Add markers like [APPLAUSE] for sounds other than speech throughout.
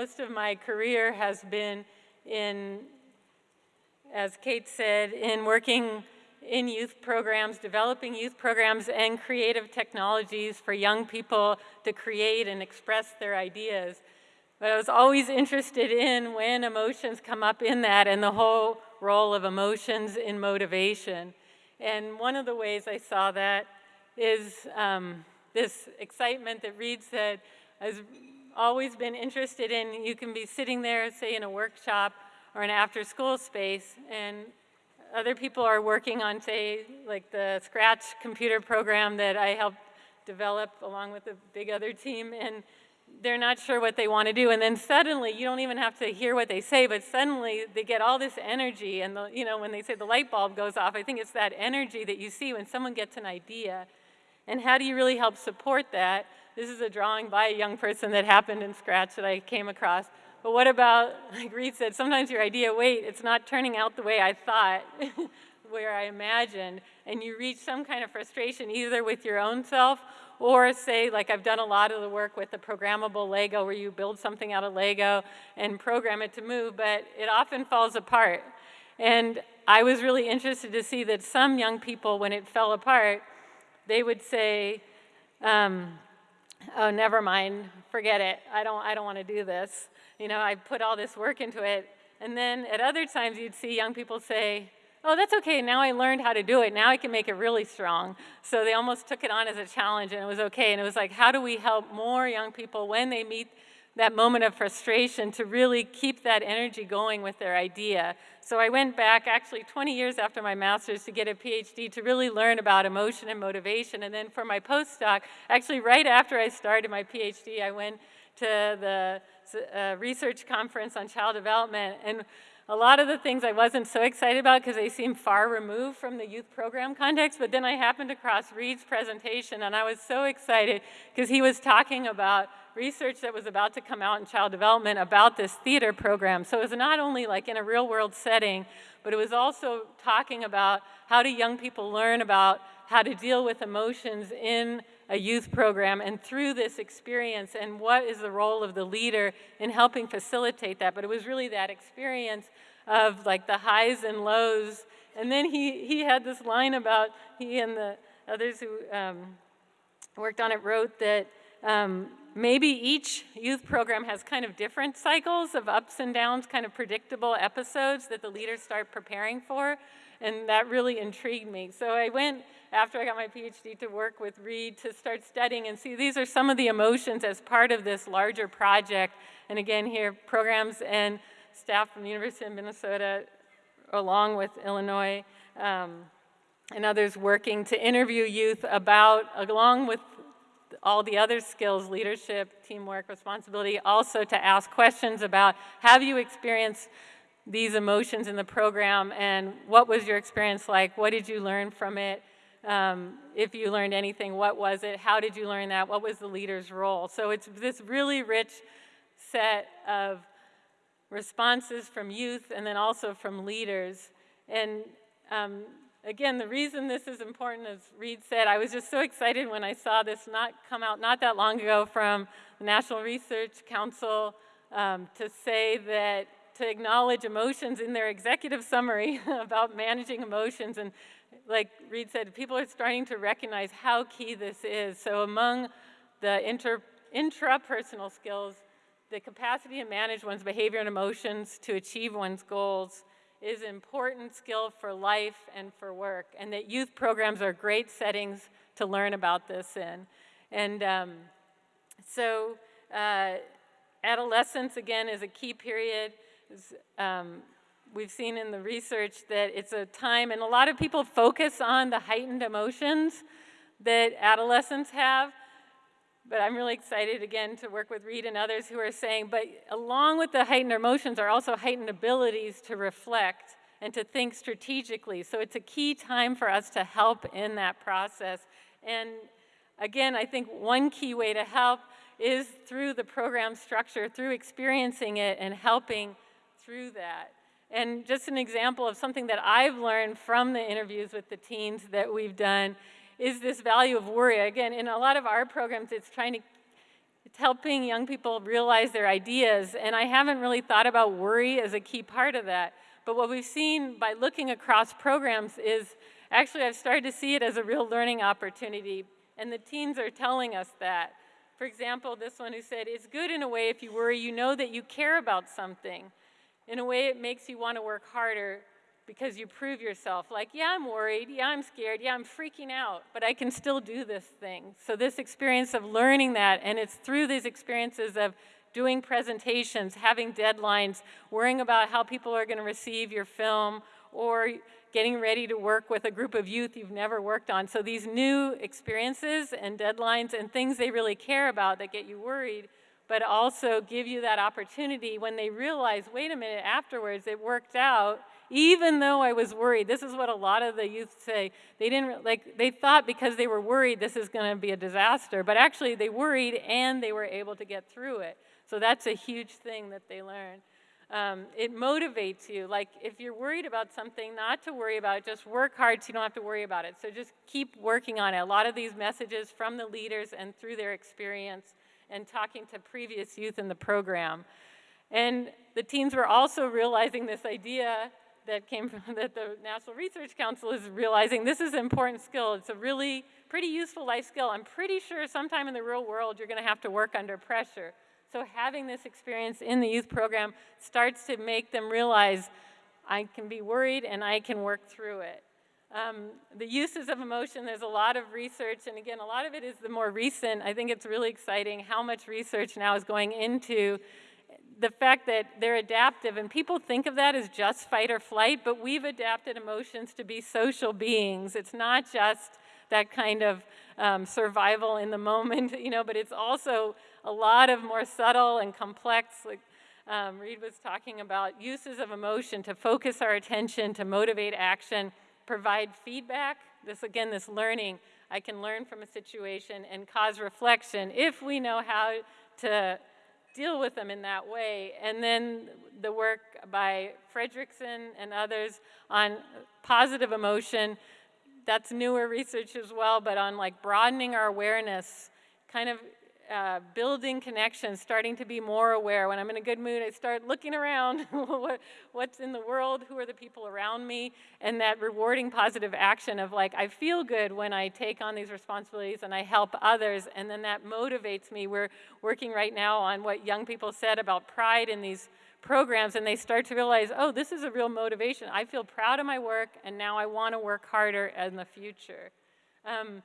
most of my career has been in, as Kate said, in working in youth programs, developing youth programs and creative technologies for young people to create and express their ideas. But I was always interested in when emotions come up in that and the whole role of emotions in motivation. And one of the ways I saw that is um, this excitement that Reed said, has always been interested in, you can be sitting there, say in a workshop or an after school space, and other people are working on, say, like the Scratch computer program that I helped develop along with a big other team, and they're not sure what they want to do. And then suddenly, you don't even have to hear what they say, but suddenly they get all this energy. And, the, you know, when they say the light bulb goes off, I think it's that energy that you see when someone gets an idea. And how do you really help support that? This is a drawing by a young person that happened in Scratch that I came across. But what about, [LAUGHS] like Reed said, sometimes your idea, wait, it's not turning out the way I thought, [LAUGHS] where I imagined, and you reach some kind of frustration either with your own self or say, like I've done a lot of the work with the programmable Lego where you build something out of Lego and program it to move, but it often falls apart. And I was really interested to see that some young people, when it fell apart, they would say, um, oh, never mind, forget it. I don't, I don't want to do this. You know, I put all this work into it. And then at other times you'd see young people say, oh, that's okay, now I learned how to do it, now I can make it really strong. So they almost took it on as a challenge and it was okay. And it was like, how do we help more young people when they meet that moment of frustration to really keep that energy going with their idea. So I went back actually 20 years after my master's to get a PhD to really learn about emotion and motivation. And then for my postdoc, actually right after I started my PhD, I went to the uh, research conference on child development. And a lot of the things I wasn't so excited about because they seemed far removed from the youth program context, but then I happened across Reed's presentation and I was so excited because he was talking about research that was about to come out in child development about this theater program. So it was not only like in a real world setting, but it was also talking about how do young people learn about how to deal with emotions in a youth program and through this experience and what is the role of the leader in helping facilitate that. But it was really that experience of like the highs and lows. And then he, he had this line about, he and the others who um, worked on it wrote that um, maybe each youth program has kind of different cycles of ups and downs, kind of predictable episodes that the leaders start preparing for. And that really intrigued me. So I went after I got my PhD to work with Reed to start studying and see these are some of the emotions as part of this larger project. And again, here, programs and staff from the University of Minnesota, along with Illinois, um, and others working to interview youth about, along with all the other skills, leadership, teamwork, responsibility, also to ask questions about, have you experienced these emotions in the program and what was your experience like? What did you learn from it? Um, if you learned anything, what was it? How did you learn that? What was the leader's role? So it's this really rich set of responses from youth and then also from leaders. And um, again, the reason this is important, as Reed said, I was just so excited when I saw this not come out not that long ago from the National Research Council um, to say that to acknowledge emotions in their executive summary [LAUGHS] about managing emotions and like Reed said, people are starting to recognize how key this is. So among the inter, intrapersonal skills, the capacity to manage one's behavior and emotions to achieve one's goals is an important skill for life and for work, and that youth programs are great settings to learn about this in. And um, so uh, adolescence, again, is a key period. Um, we've seen in the research that it's a time, and a lot of people focus on the heightened emotions that adolescents have, but I'm really excited again to work with Reed and others who are saying, but along with the heightened emotions are also heightened abilities to reflect and to think strategically. So it's a key time for us to help in that process. And again, I think one key way to help is through the program structure, through experiencing it and helping through that. And just an example of something that I've learned from the interviews with the teens that we've done is this value of worry. Again, in a lot of our programs, it's trying to it's helping young people realize their ideas, and I haven't really thought about worry as a key part of that. But what we've seen by looking across programs is actually I've started to see it as a real learning opportunity, and the teens are telling us that. For example, this one who said, it's good in a way if you worry, you know that you care about something. In a way, it makes you want to work harder because you prove yourself like, yeah, I'm worried, yeah, I'm scared, yeah, I'm freaking out, but I can still do this thing. So this experience of learning that, and it's through these experiences of doing presentations, having deadlines, worrying about how people are going to receive your film, or getting ready to work with a group of youth you've never worked on. So these new experiences and deadlines and things they really care about that get you worried, but also give you that opportunity when they realize, wait a minute, afterwards it worked out, even though I was worried. This is what a lot of the youth say. They didn't, like, they thought because they were worried this is gonna be a disaster, but actually they worried and they were able to get through it. So that's a huge thing that they learn. Um, it motivates you. Like if you're worried about something, not to worry about it, just work hard so you don't have to worry about it. So just keep working on it. A lot of these messages from the leaders and through their experience and talking to previous youth in the program. And the teens were also realizing this idea that came from [LAUGHS] that the National Research Council is realizing this is an important skill. It's a really pretty useful life skill. I'm pretty sure sometime in the real world you're gonna have to work under pressure. So having this experience in the youth program starts to make them realize I can be worried and I can work through it. Um, the uses of emotion, there's a lot of research, and again, a lot of it is the more recent. I think it's really exciting how much research now is going into the fact that they're adaptive, and people think of that as just fight or flight, but we've adapted emotions to be social beings. It's not just that kind of um, survival in the moment, [LAUGHS] you know, but it's also a lot of more subtle and complex, like um, Reed was talking about, uses of emotion to focus our attention, to motivate action, provide feedback. This, again, this learning, I can learn from a situation and cause reflection if we know how to deal with them in that way. And then the work by Fredrickson and others on positive emotion, that's newer research as well, but on like broadening our awareness, kind of uh, building connections, starting to be more aware. When I'm in a good mood, I start looking around, [LAUGHS] what, what's in the world, who are the people around me, and that rewarding positive action of like, I feel good when I take on these responsibilities and I help others, and then that motivates me. We're working right now on what young people said about pride in these programs, and they start to realize, oh, this is a real motivation. I feel proud of my work, and now I want to work harder in the future. Um,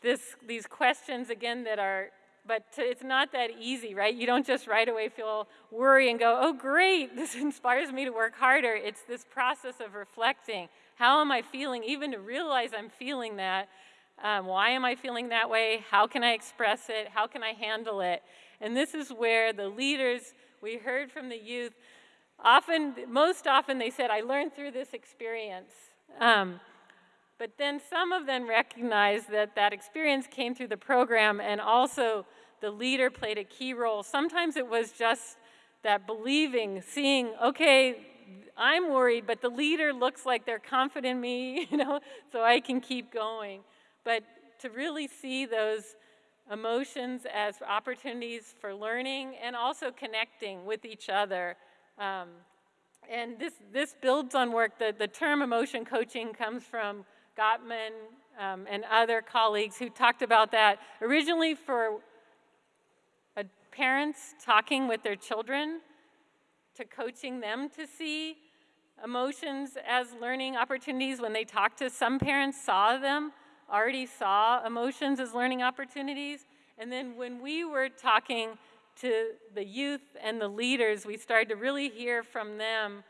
this, these questions, again, that are but it's not that easy, right? You don't just right away feel worry and go, oh great, [LAUGHS] this inspires me to work harder. It's this process of reflecting. How am I feeling? Even to realize I'm feeling that. Um, why am I feeling that way? How can I express it? How can I handle it? And this is where the leaders, we heard from the youth, often, most often they said, I learned through this experience. Um, but then some of them recognized that that experience came through the program and also the leader played a key role. Sometimes it was just that believing, seeing, okay, I'm worried, but the leader looks like they're confident in me, [LAUGHS] you know, so I can keep going. But to really see those emotions as opportunities for learning and also connecting with each other. Um, and this, this builds on work, the, the term emotion coaching comes from Gottman um, and other colleagues who talked about that originally for parents talking with their children to coaching them to see emotions as learning opportunities. When they talked to some parents saw them already saw emotions as learning opportunities. And then when we were talking to the youth and the leaders we started to really hear from them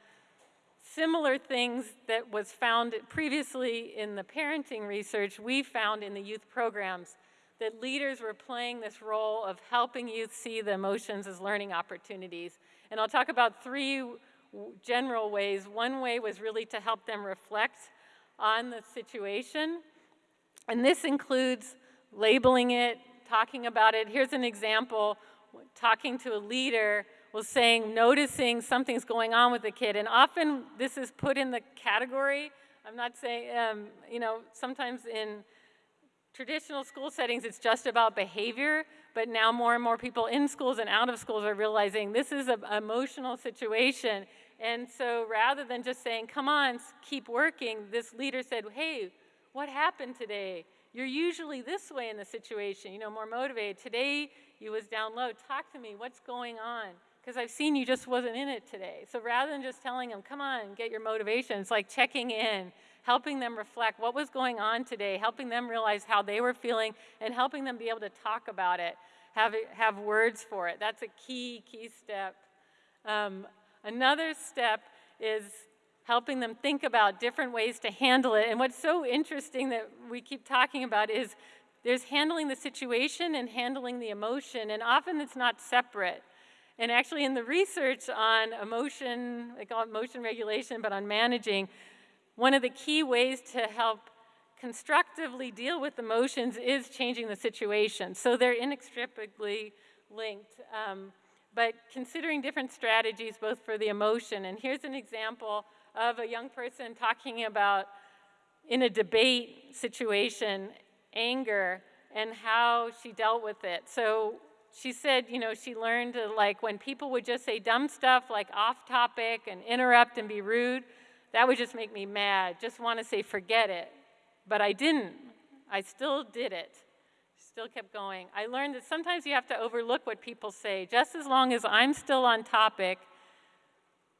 similar things that was found previously in the parenting research we found in the youth programs that leaders were playing this role of helping youth see the emotions as learning opportunities. And I'll talk about three general ways. One way was really to help them reflect on the situation. And this includes labeling it, talking about it. Here's an example, talking to a leader was saying, noticing something's going on with the kid. And often this is put in the category, I'm not saying, um, you know, sometimes in traditional school settings, it's just about behavior, but now more and more people in schools and out of schools are realizing this is an emotional situation. And so rather than just saying, come on, keep working, this leader said, hey, what happened today? You're usually this way in the situation, you know, more motivated. Today, you was down low. Talk to me. What's going on? Because I've seen you just wasn't in it today. So rather than just telling them, come on, get your motivation, it's like checking in, helping them reflect what was going on today, helping them realize how they were feeling, and helping them be able to talk about it, have, have words for it. That's a key, key step. Um, another step is helping them think about different ways to handle it. And what's so interesting that we keep talking about is there's handling the situation and handling the emotion, and often it's not separate. And actually in the research on emotion, they call it emotion regulation, but on managing, one of the key ways to help constructively deal with emotions is changing the situation. So they're inextricably linked. Um, but considering different strategies both for the emotion, and here's an example of a young person talking about in a debate situation, anger and how she dealt with it. So she said, you know, she learned to like when people would just say dumb stuff like off topic and interrupt and be rude, that would just make me mad. Just want to say forget it. But I didn't. I still did it. Still kept going. I learned that sometimes you have to overlook what people say. Just as long as I'm still on topic,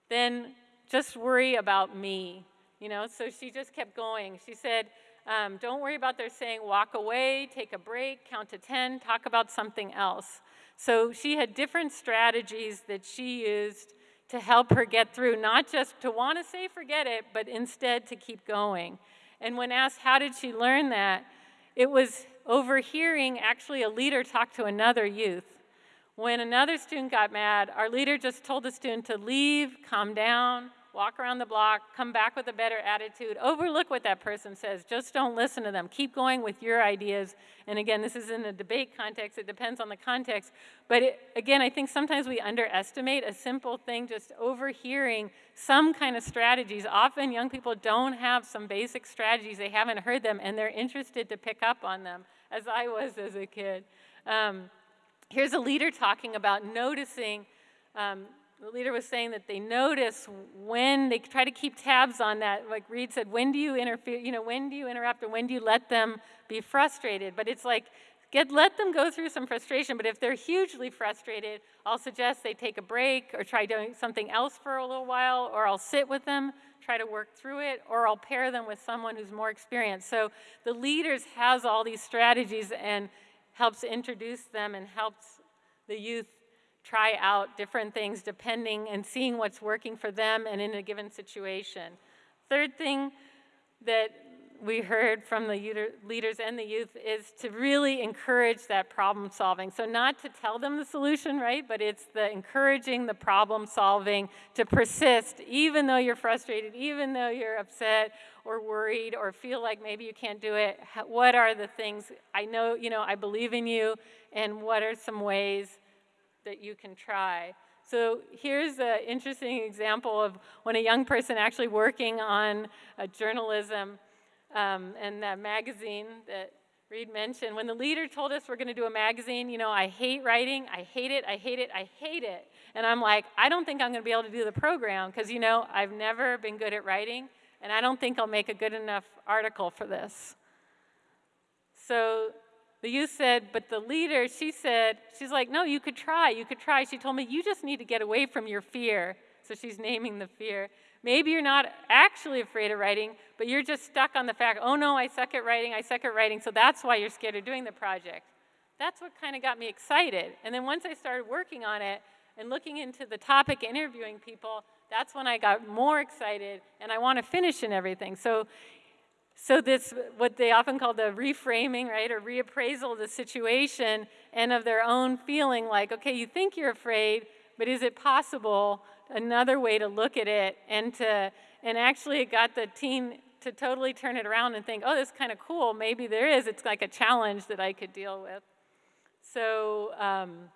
then just worry about me, you know? So she just kept going. She said, um, don't worry about their saying walk away, take a break, count to 10, talk about something else. So she had different strategies that she used to help her get through, not just to want to say forget it, but instead to keep going. And when asked how did she learn that, it was overhearing actually a leader talk to another youth. When another student got mad, our leader just told the student to leave, calm down, walk around the block, come back with a better attitude, overlook what that person says, just don't listen to them. Keep going with your ideas. And again, this is in a debate context, it depends on the context. But it, again, I think sometimes we underestimate a simple thing, just overhearing some kind of strategies. Often young people don't have some basic strategies, they haven't heard them, and they're interested to pick up on them, as I was as a kid. Um, here's a leader talking about noticing um, the leader was saying that they notice when they try to keep tabs on that. Like Reed said, when do you interfere, you know, when do you interrupt or when do you let them be frustrated? But it's like, get, let them go through some frustration. But if they're hugely frustrated, I'll suggest they take a break or try doing something else for a little while, or I'll sit with them, try to work through it, or I'll pair them with someone who's more experienced. So the leaders has all these strategies and helps introduce them and helps the youth try out different things depending and seeing what's working for them and in a given situation. Third thing that we heard from the leaders and the youth is to really encourage that problem solving. So not to tell them the solution, right, but it's the encouraging the problem solving to persist even though you're frustrated, even though you're upset or worried or feel like maybe you can't do it. What are the things, I know, you know, I believe in you, and what are some ways that you can try. So here's an interesting example of when a young person actually working on journalism um, and that magazine that Reed mentioned, when the leader told us we're going to do a magazine, you know, I hate writing, I hate it, I hate it, I hate it. And I'm like, I don't think I'm going to be able to do the program because, you know, I've never been good at writing, and I don't think I'll make a good enough article for this. So the youth said, but the leader, she said, she's like, no, you could try, you could try. She told me, you just need to get away from your fear. So she's naming the fear. Maybe you're not actually afraid of writing, but you're just stuck on the fact, oh no, I suck at writing, I suck at writing, so that's why you're scared of doing the project. That's what kind of got me excited. And then once I started working on it and looking into the topic, interviewing people, that's when I got more excited and I want to finish and everything. So so this, what they often call the reframing, right, or reappraisal of the situation and of their own feeling like, okay, you think you're afraid, but is it possible another way to look at it and to, and actually it got the teen to totally turn it around and think, oh, this is kind of cool. Maybe there is. It's like a challenge that I could deal with. So um,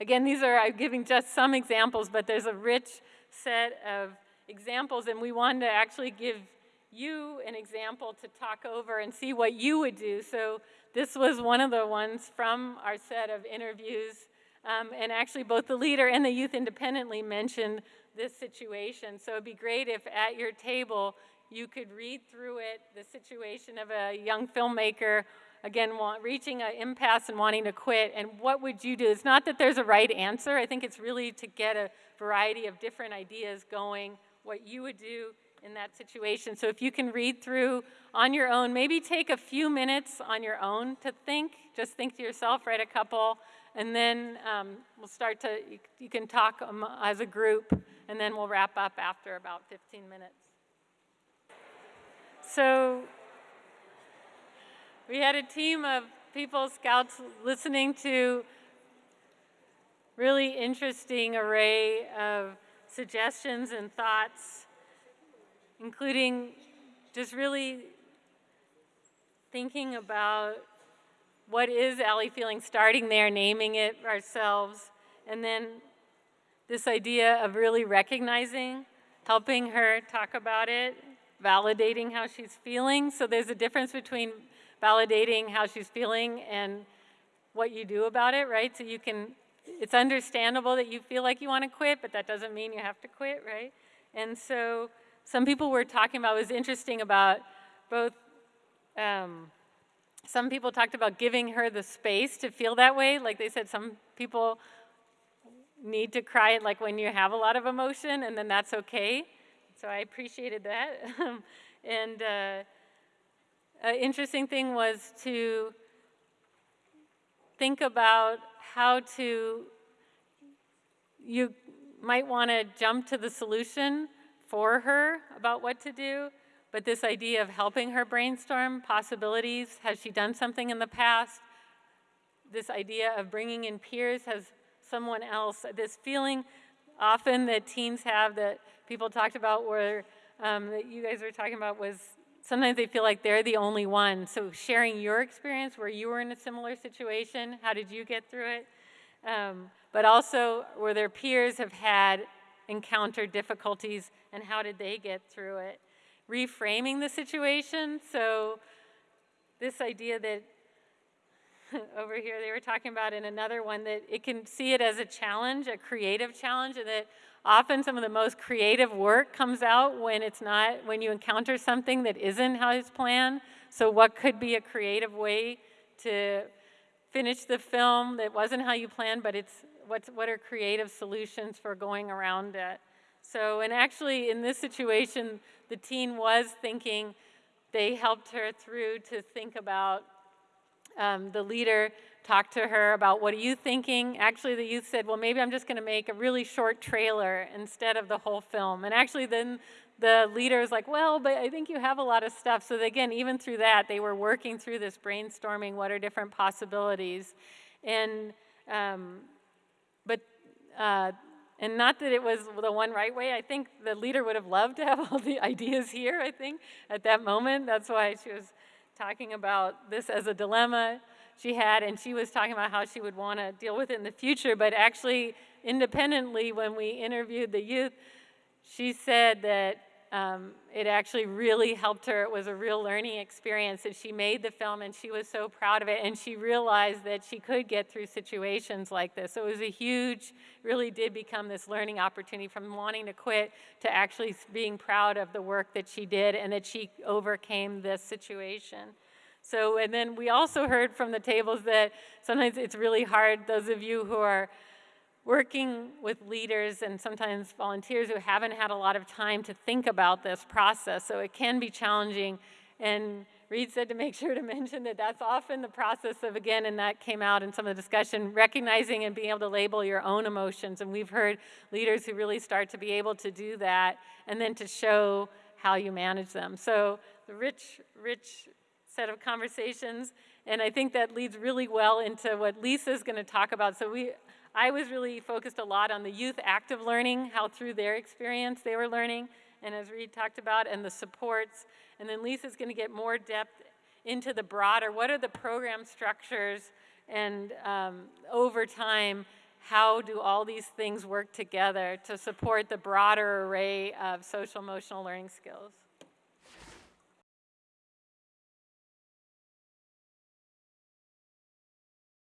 again, these are, I'm giving just some examples, but there's a rich set of examples, and we wanted to actually give you an example to talk over and see what you would do. So this was one of the ones from our set of interviews. Um, and actually both the leader and the youth independently mentioned this situation. So it'd be great if at your table you could read through it, the situation of a young filmmaker, again, want, reaching an impasse and wanting to quit, and what would you do? It's not that there's a right answer. I think it's really to get a variety of different ideas going, what you would do in that situation. So if you can read through on your own, maybe take a few minutes on your own to think, just think to yourself, write a couple, and then um, we'll start to, you, you can talk um, as a group, and then we'll wrap up after about 15 minutes. So we had a team of people, scouts, listening to really interesting array of suggestions and thoughts, including just really thinking about what is Allie feeling, starting there, naming it ourselves, and then this idea of really recognizing, helping her talk about it, validating how she's feeling. So there's a difference between validating how she's feeling and what you do about it, right? So you can, it's understandable that you feel like you want to quit, but that doesn't mean you have to quit, right? And so some people were talking about, was interesting about both, um, some people talked about giving her the space to feel that way. Like they said, some people need to cry it like when you have a lot of emotion and then that's okay. So I appreciated that. [LAUGHS] and uh, an interesting thing was to think about how to, you might want to jump to the solution for her about what to do, but this idea of helping her brainstorm possibilities, has she done something in the past? This idea of bringing in peers, has someone else, this feeling often that teens have that people talked about where um, that you guys were talking about was sometimes they feel like they're the only one. So sharing your experience where you were in a similar situation, how did you get through it? Um, but also where their peers have had encountered difficulties and how did they get through it? Reframing the situation, so this idea that [LAUGHS] over here they were talking about in another one that it can see it as a challenge, a creative challenge, and that often some of the most creative work comes out when it's not, when you encounter something that isn't how it's planned. So what could be a creative way to finish the film that wasn't how you planned, but it's what's, what are creative solutions for going around it. So, and actually in this situation, the teen was thinking, they helped her through to think about um, the leader talked to her about what are you thinking? Actually, the youth said, well, maybe I'm just going to make a really short trailer instead of the whole film. And actually, then the leader is like, well, but I think you have a lot of stuff. So again, even through that, they were working through this brainstorming, what are different possibilities. And, um, uh, and not that it was the one right way. I think the leader would have loved to have [LAUGHS] all the ideas here, I think, at that moment. That's why she was talking about this as a dilemma she had, and she was talking about how she would want to deal with it in the future, but actually, independently, when we interviewed the youth, she said that um, it actually really helped her. It was a real learning experience, and she made the film, and she was so proud of it, and she realized that she could get through situations like this. So it was a huge, really did become this learning opportunity from wanting to quit to actually being proud of the work that she did and that she overcame this situation. So, and then we also heard from the tables that sometimes it's really hard, those of you who are working with leaders and sometimes volunteers who haven't had a lot of time to think about this process, so it can be challenging. And Reed said to make sure to mention that that's often the process of, again, and that came out in some of the discussion, recognizing and being able to label your own emotions. And we've heard leaders who really start to be able to do that and then to show how you manage them. So the rich, rich set of conversations, and I think that leads really well into what Lisa's going to talk about. So we, I was really focused a lot on the youth active learning, how through their experience they were learning, and as Reed talked about, and the supports. And then Lisa's going to get more depth into the broader, what are the program structures, and um, over time, how do all these things work together to support the broader array of social emotional learning skills?